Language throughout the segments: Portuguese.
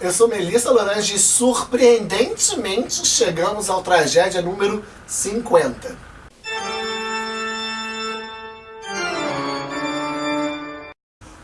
eu sou Melissa Lorange e surpreendentemente chegamos ao tragédia número 50.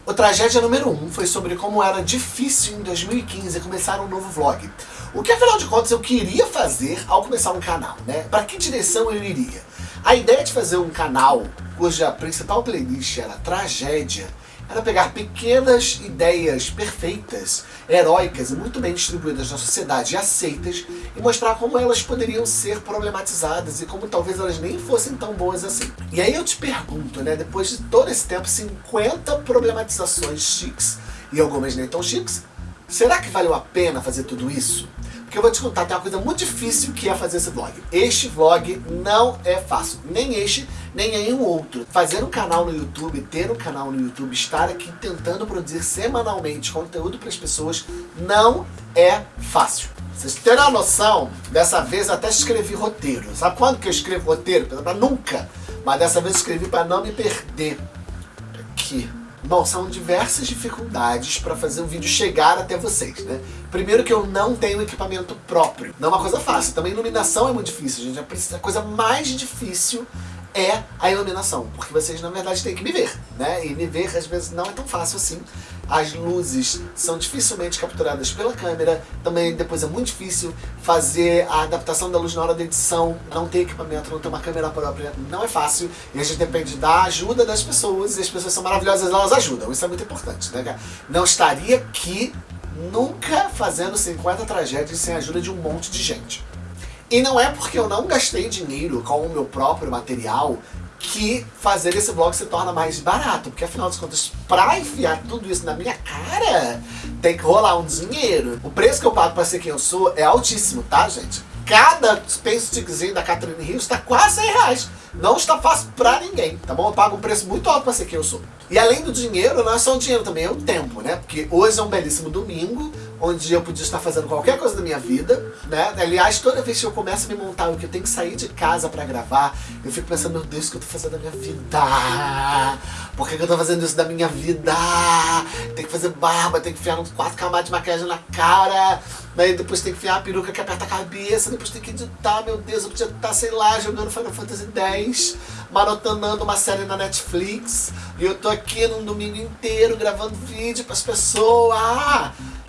O tragédia número 1 foi sobre como era difícil em 2015 começar um novo vlog. O que afinal de contas eu queria fazer ao começar um canal, né? Para que direção eu iria? A ideia de fazer um canal cuja principal playlist era tragédia era pegar pequenas ideias perfeitas, heróicas e muito bem distribuídas na sociedade e aceitas e mostrar como elas poderiam ser problematizadas e como talvez elas nem fossem tão boas assim. E aí eu te pergunto, né, depois de todo esse tempo, 50 problematizações chiques e algumas nem tão chiques, será que valeu a pena fazer tudo isso? Porque eu vou te contar, tem uma coisa muito difícil que é fazer esse vlog. Este vlog não é fácil, nem este, nem nenhum outro. Fazer um canal no YouTube, ter um canal no YouTube, estar aqui tentando produzir semanalmente conteúdo para as pessoas, não é fácil. Vocês uma noção, dessa vez até escrevi roteiro. Sabe quando que eu escrevo roteiro? Pra nunca. Mas dessa vez escrevi para não me perder. Aqui. Bom, são diversas dificuldades para fazer o vídeo chegar até vocês, né? Primeiro que eu não tenho equipamento próprio. Não é uma coisa fácil. Também iluminação é muito difícil, gente. A coisa mais difícil é a iluminação, porque vocês na verdade têm que me ver, né? E me ver às vezes não é tão fácil assim. As luzes são dificilmente capturadas pela câmera, também depois é muito difícil fazer a adaptação da luz na hora da edição, não ter equipamento, não ter uma câmera própria, não é fácil. E a gente depende da ajuda das pessoas, e as pessoas são maravilhosas, elas ajudam, isso é muito importante, né? Não estaria aqui nunca fazendo 50 tragédias sem a ajuda de um monte de gente. E não é porque eu não gastei dinheiro com o meu próprio material que fazer esse vlog se torna mais barato. Porque afinal de contas, pra enfiar tudo isso na minha cara, tem que rolar um dinheiro. O preço que eu pago pra ser quem eu sou é altíssimo, tá, gente? Cada Space Stickzinho da Catherine Hills está quase 100 reais. Não está fácil pra ninguém, tá bom? Eu pago um preço muito alto pra ser quem eu sou. E além do dinheiro, não é só o dinheiro também, é o tempo, né? Porque hoje é um belíssimo domingo, onde eu podia estar fazendo qualquer coisa da minha vida, né? Aliás, toda vez que eu começo a me montar o que eu tenho que sair de casa pra gravar, eu fico pensando, meu Deus, o que eu tô fazendo da minha vida? Por que, que eu tô fazendo isso da minha vida? Tem que fazer barba, tem que enfiar uns quatro camadas de maquiagem na cara, daí depois tem que enfiar a peruca que aperta a cabeça, depois tem que editar, meu Deus, eu podia estar, sei lá, jogando Final Fantasy X, maratonando uma série na Netflix, e eu tô aqui num domingo inteiro gravando vídeo pras pessoas.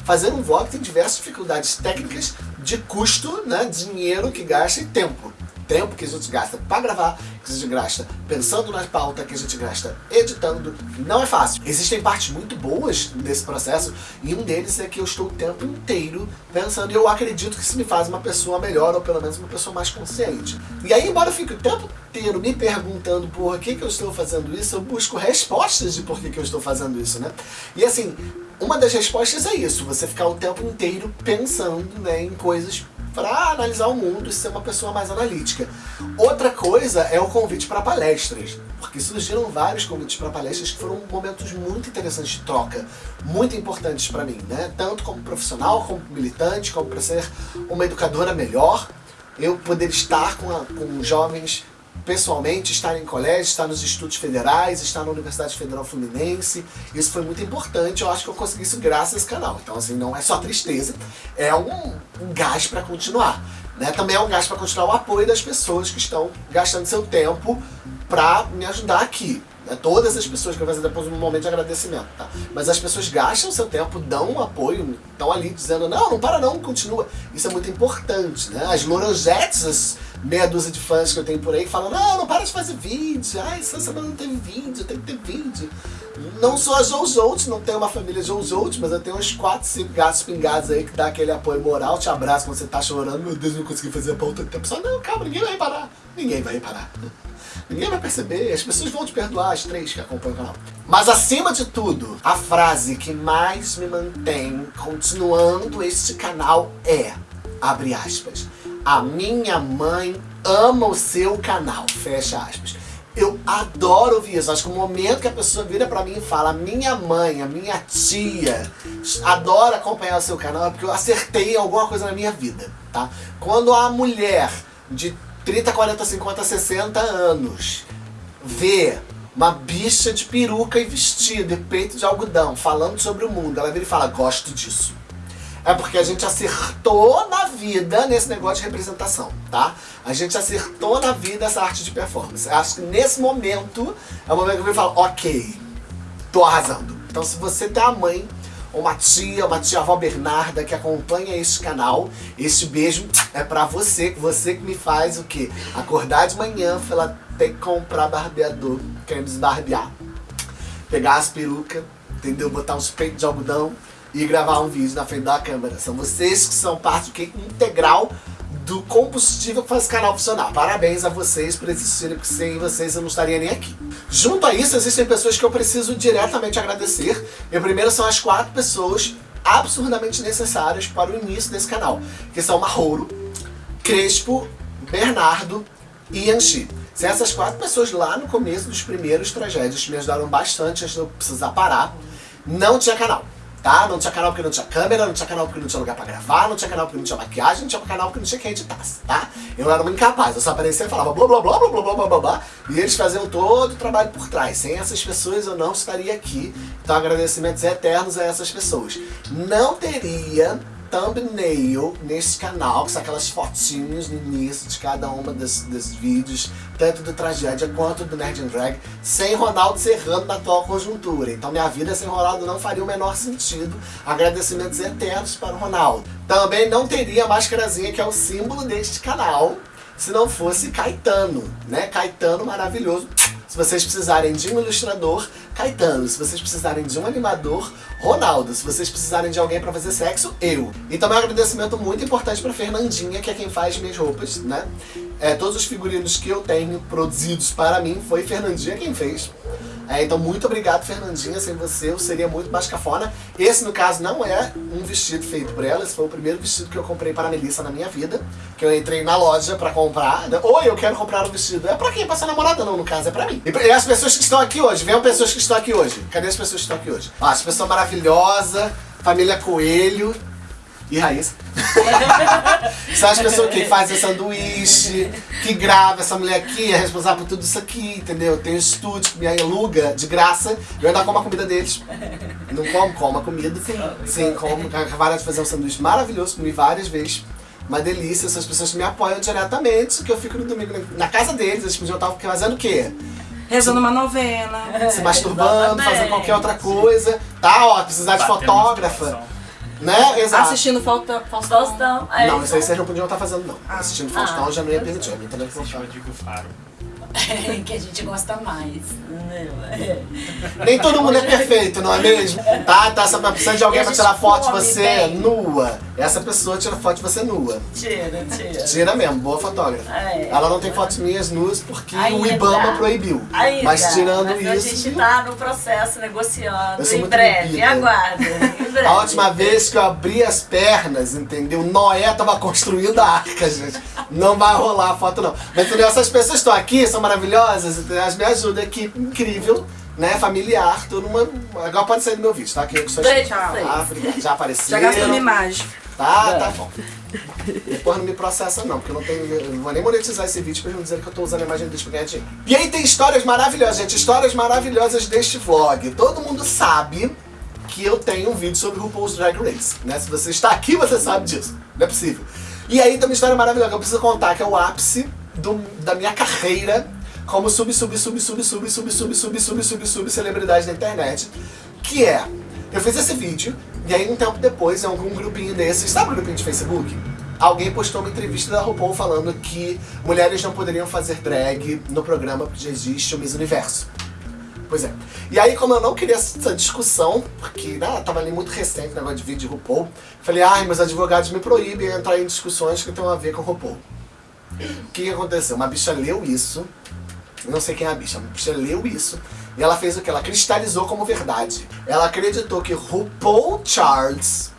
Fazer um vlog tem diversas dificuldades técnicas de custo, né, dinheiro que gasta e tempo. Tempo que a gente gasta para gravar, que a gente gasta pensando na pauta, que a gente gasta editando, não é fácil. Existem partes muito boas desse processo e um deles é que eu estou o tempo inteiro pensando e eu acredito que isso me faz uma pessoa melhor ou pelo menos uma pessoa mais consciente. E aí, embora eu fique o tempo inteiro me perguntando por que, que eu estou fazendo isso, eu busco respostas de por que, que eu estou fazendo isso, né? E assim, uma das respostas é isso, você ficar o tempo inteiro pensando né, em coisas para analisar o mundo e ser uma pessoa mais analítica. Outra coisa é o convite para palestras, porque surgiram vários convites para palestras que foram momentos muito interessantes de troca, muito importantes para mim, né? tanto como profissional, como militante, como para ser uma educadora melhor, eu poder estar com, a, com jovens pessoalmente, estar em colégio, estar nos estudos federais, estar na Universidade Federal Fluminense. Isso foi muito importante, eu acho que eu consegui isso graças a esse canal. Então, assim, não é só tristeza, é um, um gás para continuar. Né? Também é um gás para continuar o apoio das pessoas que estão gastando seu tempo para me ajudar aqui. Né? Todas as pessoas que eu vou fazer depois um momento de agradecimento, tá? Mas as pessoas gastam seu tempo, dão um apoio, estão ali dizendo, não, não para não, continua. Isso é muito importante, né? As Lorangettes, as meia dúzia de fãs que eu tenho por aí, falam, não, não para de fazer vídeo, ai, essa semana não teve vídeo, tem que ter vídeo. Não sou a Joujout, não tenho uma família Joujout, mas eu tenho uns 4, 5 gatos pingados aí que dá aquele apoio moral, te abraço quando você tá chorando, meu Deus, não consegui fazer a pauta tempo. Só, não, calma, ninguém vai reparar. Ninguém vai reparar. Ninguém vai perceber, as pessoas vão te perdoar, as três que acompanham o canal. Mas acima de tudo, a frase que mais me mantém continuando este canal é, abre aspas, a minha mãe ama o seu canal, fecha aspas. Eu adoro ouvir isso. Acho que o momento que a pessoa vira pra mim e fala minha mãe, a minha tia, adora acompanhar o seu canal é porque eu acertei alguma coisa na minha vida, tá? Quando a mulher de 30, 40, 50, 60 anos vê uma bicha de peruca e vestido e peito de algodão falando sobre o mundo, ela vira e fala, gosto disso. É porque a gente acertou na vida nesse negócio de representação, tá? A gente acertou na vida essa arte de performance. Acho que nesse momento é o momento que eu falo, ok, tô arrasando. Então se você tem a mãe uma tia, uma tia avó Bernarda que acompanha este canal, este beijo é pra você, você que me faz o quê? Acordar de manhã, ela ter que comprar barbeador, querendo desbarbear, pegar as perucas, entendeu? Botar uns peitos de algodão e gravar um vídeo na frente da câmera. São vocês que são parte que integral do combustível que faz esse canal funcionar. Parabéns a vocês por existirem, porque sem vocês eu não estaria nem aqui. Junto a isso, existem pessoas que eu preciso diretamente agradecer. E primeiro são as quatro pessoas absurdamente necessárias para o início desse canal, que são Marrouro, Crespo, Bernardo e Yanchi. Sem essas quatro pessoas lá no começo dos primeiros tragédias me ajudaram bastante antes de eu precisar parar, não tinha canal tá? Não tinha canal porque não tinha câmera, não tinha canal porque não tinha lugar pra gravar, não tinha canal porque não tinha maquiagem, não tinha canal porque não tinha quem editasse, tá? Eu era um incapaz, eu só aparecia e falava blá blá blá blá blá blá blá blá e eles faziam todo o trabalho por trás. Sem essas pessoas eu não estaria aqui. Então agradecimentos eternos a essas pessoas. Não teria thumbnail nesse canal, que são aquelas fotinhos no início de cada uma dos, dos vídeos, tanto do Tragédia quanto do Nerd and Drag, sem Ronaldo Serrano na atual conjuntura. Então minha vida sem Ronaldo não faria o menor sentido. Agradecimentos eternos para o Ronaldo. Também não teria a máscarazinha que é o símbolo deste canal, se não fosse Caetano, né? Caetano maravilhoso se vocês precisarem de um ilustrador, Caetano. Se vocês precisarem de um animador, Ronaldo. Se vocês precisarem de alguém pra fazer sexo, eu. E também um agradecimento muito importante pra Fernandinha, que é quem faz minhas roupas, né? É, todos os figurinos que eu tenho produzidos para mim, foi Fernandinha quem fez. É, então muito obrigado Fernandinha, sem você eu seria muito mais cafona. Esse no caso não é um vestido feito por ela, esse foi o primeiro vestido que eu comprei para a Melissa na minha vida. Que eu entrei na loja para comprar. Oi, eu quero comprar um vestido. É pra quem? Pra sua namorada não, no caso, é pra mim. E as pessoas que estão aqui hoje, venham pessoas que estão aqui hoje. Cadê as pessoas que estão aqui hoje? Ó, as pessoas maravilhosas, família Coelho e Raíssa. São as pessoas que fazem sanduíche, que grava, essa mulher aqui é responsável por tudo isso aqui, entendeu? Tem um estúdio que me aluga de graça, eu ainda como a comida deles. Não como, como a comida. Sim, Sim como. Acabaram de fazer um sanduíche maravilhoso, comi várias vezes. Uma delícia, essas pessoas que me apoiam diretamente, que eu fico no domingo na casa deles, eles podiam estar fazendo o quê? Rezando uma novela. Se masturbando, fazendo qualquer outra coisa. Tá, ó, precisar de fotógrafa né? Exato. Assistindo Faustão. Faustão. Não, isso aí vocês não podiam estar fazendo, não. Ah. Assistindo Faustão ah. já não ia permitir. A minha internet funciona. Digo Faro. que a gente gosta mais. Né? Nem todo mundo é perfeito, não é mesmo? Tá, tá, você precisa de alguém pra tirar foto de você bem. nua. Essa pessoa tira foto de você nua. Tira, tira. Tira mesmo, boa fotógrafa. É, Ela não tem fotos minhas nuas porque Ainda. o Ibama proibiu. Ainda. Mas tirando Mas isso. A gente tá no processo negociando. Em breve, aguarda. Em breve. A última vez que eu abri as pernas, entendeu? Noé tava construindo a arca, gente. Não vai rolar a foto, não. Mas entendeu? Essas pessoas estão aqui, são maravilhosas, entendeu? elas me ajudam, equipe incrível né, familiar, tudo uma... Agora pode sair do meu vídeo, tá? Que eu sou Beijo, ah, já apareceu. Já gastou uma imagem. Tá, é. tá bom. Depois não me processa não, porque eu não tenho. Eu não vou nem monetizar esse vídeo pra não dizer que eu tô usando a imagem deles pra ganhar dinheiro. E aí tem histórias maravilhosas, gente. Histórias maravilhosas deste vlog. Todo mundo sabe que eu tenho um vídeo sobre RuPaul's Drag Race. Né? Se você está aqui, você sabe disso. Não é possível. E aí tem uma história maravilhosa que eu preciso contar, que é o ápice do, da minha carreira como sub, sub, sub, sub, sub, sub, sub, sub, sub, sub, sub, celebridade da internet. Que é, eu fiz esse vídeo, e aí um tempo depois, em algum grupinho desses, sabe o grupinho de Facebook? Alguém postou uma entrevista da RuPaul falando que mulheres não poderiam fazer drag no programa já existe o Miss Universo. Pois é. E aí, como eu não queria essa discussão, porque né, tava ali muito recente o negócio de vídeo de RuPaul, falei, ai, meus advogados me proíbem entrar em discussões que tem a ver com RuPaul. O que, que aconteceu? Uma bicha leu isso, não sei quem é a bicha, a bicha leu isso, e ela fez o que? Ela cristalizou como verdade. Ela acreditou que RuPaul Charles,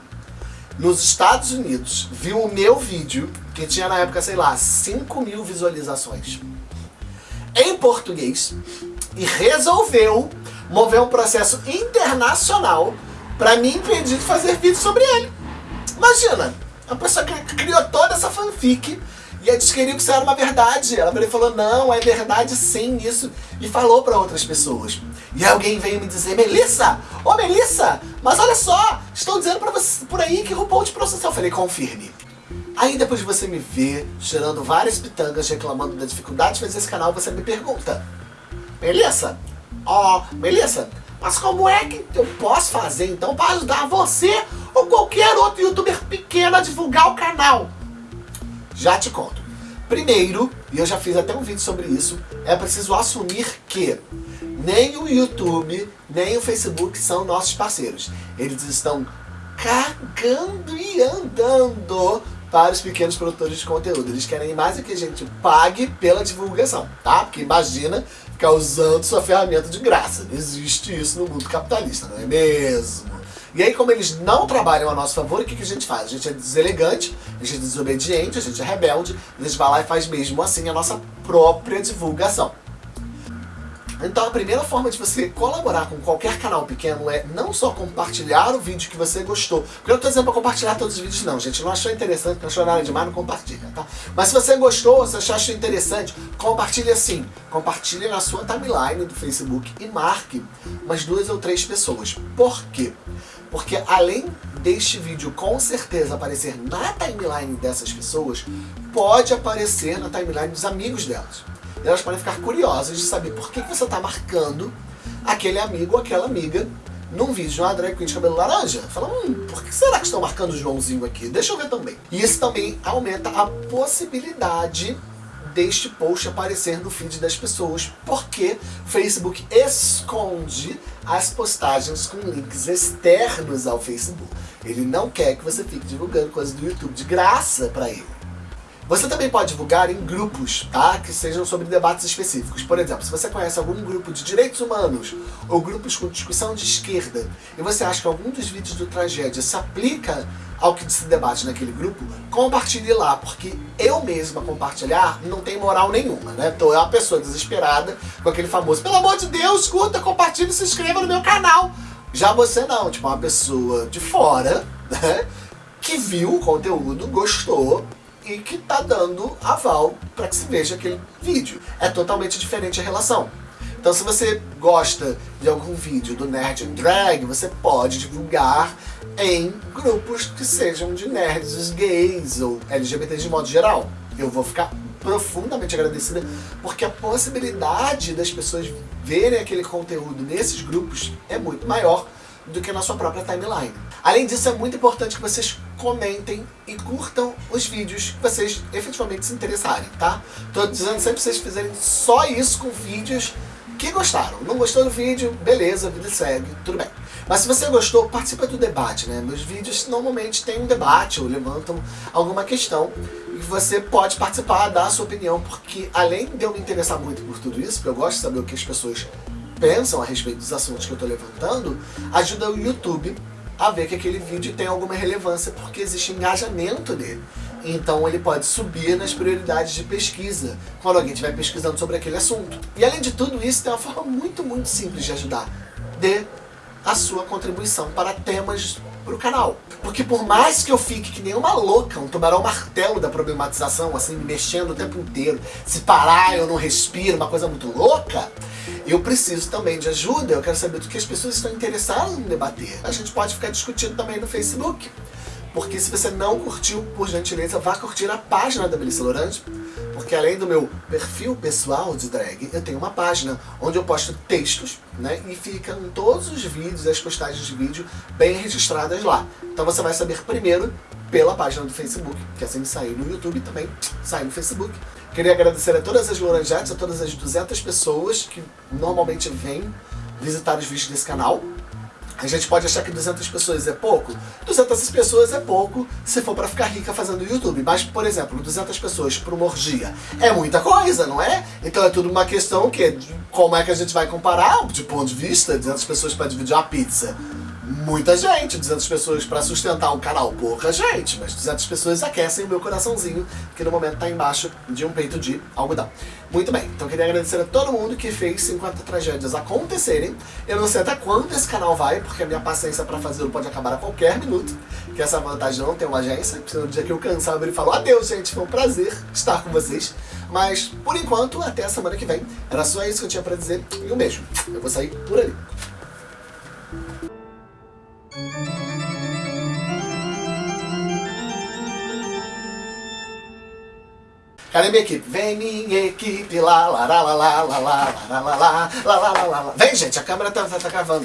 nos Estados Unidos, viu o meu vídeo, que tinha na época, sei lá, 5 mil visualizações, em português, e resolveu mover um processo internacional para me impedir de fazer vídeo sobre ele. Imagina, a pessoa criou toda essa fanfic e eles queriam que isso era uma verdade. Ela falou, não, é verdade sim isso. E falou para outras pessoas. E alguém veio me dizer, Melissa, ô Melissa, mas olha só, estão dizendo pra você, por aí que RuPaul te processou. Eu falei, confirme. Aí depois de você me ver cheirando várias pitangas, reclamando da dificuldade de fazer esse canal, você me pergunta, Melissa, ó, oh, Melissa, mas como é que eu posso fazer então para ajudar você ou qualquer outro youtuber pequeno a divulgar o canal? Já te conto. Primeiro, e eu já fiz até um vídeo sobre isso, é preciso assumir que nem o YouTube, nem o Facebook são nossos parceiros. Eles estão cagando e andando para os pequenos produtores de conteúdo. Eles querem mais é que a gente pague pela divulgação, tá? Porque imagina ficar usando sua ferramenta de graça. Não existe isso no mundo capitalista, não é mesmo? E aí, como eles não trabalham a nosso favor, o que, que a gente faz? A gente é deselegante, a gente é desobediente, a gente é rebelde, a gente vai lá e faz mesmo assim a nossa própria divulgação. Então a primeira forma de você colaborar com qualquer canal pequeno é não só compartilhar o vídeo que você gostou. Porque eu não estou dizendo para compartilhar todos os vídeos não, gente. Não achou interessante, não achou nada demais, não compartilha, tá? Mas se você gostou, se achou interessante, compartilhe assim. Compartilhe na sua timeline do Facebook e marque umas duas ou três pessoas. Por quê? Porque além deste vídeo com certeza aparecer na timeline dessas pessoas, pode aparecer na timeline dos amigos delas elas podem ficar curiosas de saber por que, que você está marcando aquele amigo ou aquela amiga num vídeo de uma drag queen de cabelo laranja. Fala, hum, por que será que estão marcando o Joãozinho aqui? Deixa eu ver também. E isso também aumenta a possibilidade deste post aparecer no feed das pessoas, porque Facebook esconde as postagens com links externos ao Facebook. Ele não quer que você fique divulgando coisas do YouTube de graça para ele. Você também pode divulgar em grupos, tá? Que sejam sobre debates específicos. Por exemplo, se você conhece algum grupo de direitos humanos ou grupos com discussão de esquerda e você acha que algum dos vídeos do Tragédia se aplica ao que se debate naquele grupo, compartilhe lá, porque eu mesma compartilhar não tem moral nenhuma, né? Então é uma pessoa desesperada com aquele famoso, pelo amor de Deus, escuta, compartilhe e se inscreva no meu canal. Já você não, tipo uma pessoa de fora, né? Que viu o conteúdo, gostou e que está dando aval para que se veja aquele vídeo. É totalmente diferente a relação. Então se você gosta de algum vídeo do Nerd Drag, você pode divulgar em grupos que sejam de nerds gays ou LGBTs de modo geral. Eu vou ficar profundamente agradecida porque a possibilidade das pessoas verem aquele conteúdo nesses grupos é muito maior do que na sua própria timeline. Além disso, é muito importante que vocês comentem e curtam os vídeos que vocês efetivamente se interessarem, tá? Tô dizendo sempre vocês fizerem só isso com vídeos que gostaram. Não gostou do vídeo? Beleza, vida segue, tudo bem. Mas se você gostou, participa do debate, né? Meus vídeos normalmente têm um debate ou levantam alguma questão e você pode participar, dar a sua opinião, porque além de eu me interessar muito por tudo isso, porque eu gosto de saber o que as pessoas pensam a respeito dos assuntos que eu estou levantando, ajuda o YouTube a ver que aquele vídeo tem alguma relevância porque existe engajamento nele. Então ele pode subir nas prioridades de pesquisa, quando alguém estiver pesquisando sobre aquele assunto. E além de tudo isso, tem uma forma muito, muito simples de ajudar. Dê a sua contribuição para temas para o canal. Porque por mais que eu fique que nem uma louca, um tubarão martelo da problematização, assim, me mexendo o tempo inteiro, se parar eu não respiro, uma coisa muito louca, eu preciso também de ajuda, eu quero saber do que as pessoas estão interessadas em debater. A gente pode ficar discutindo também no Facebook. Porque se você não curtiu, por gentileza, vá curtir a página da Melissa Lorange. Porque além do meu perfil pessoal de drag, eu tenho uma página onde eu posto textos, né? E ficam todos os vídeos, as postagens de vídeo bem registradas lá. Então você vai saber primeiro pela página do Facebook, que assim sair no YouTube também sai no Facebook. Queria agradecer a todas as Lorangettes, a todas as 200 pessoas que normalmente vêm visitar os vídeos desse canal. A gente pode achar que 200 pessoas é pouco. 200 pessoas é pouco se for para ficar rica fazendo YouTube. Mas, por exemplo, 200 pessoas para uma orgia é muita coisa, não é? Então é tudo uma questão que como é que a gente vai comparar de ponto de vista 200 pessoas para dividir uma pizza muita gente, 200 pessoas para sustentar um canal, pouca gente, mas 200 pessoas aquecem o meu coraçãozinho, que no momento está embaixo de um peito de algodão. Muito bem, então queria agradecer a todo mundo que fez 50 tragédias acontecerem. Eu não sei até quando esse canal vai, porque a minha paciência para fazê-lo pode acabar a qualquer minuto, que essa vantagem não tem uma agência, no dia que eu cansar, ele falou adeus gente, foi um prazer estar com vocês. Mas, por enquanto, até a semana que vem. Era só isso que eu tinha pra dizer. E um beijo. Eu vou sair por ali. Cadê minha equipe? Vem minha equipe, lá, lá, lá, lá, lá, lá, lá, lá, lá, lá, lá, lá, lá, lá. Vem, gente, a câmera tá, tá, tá gravando.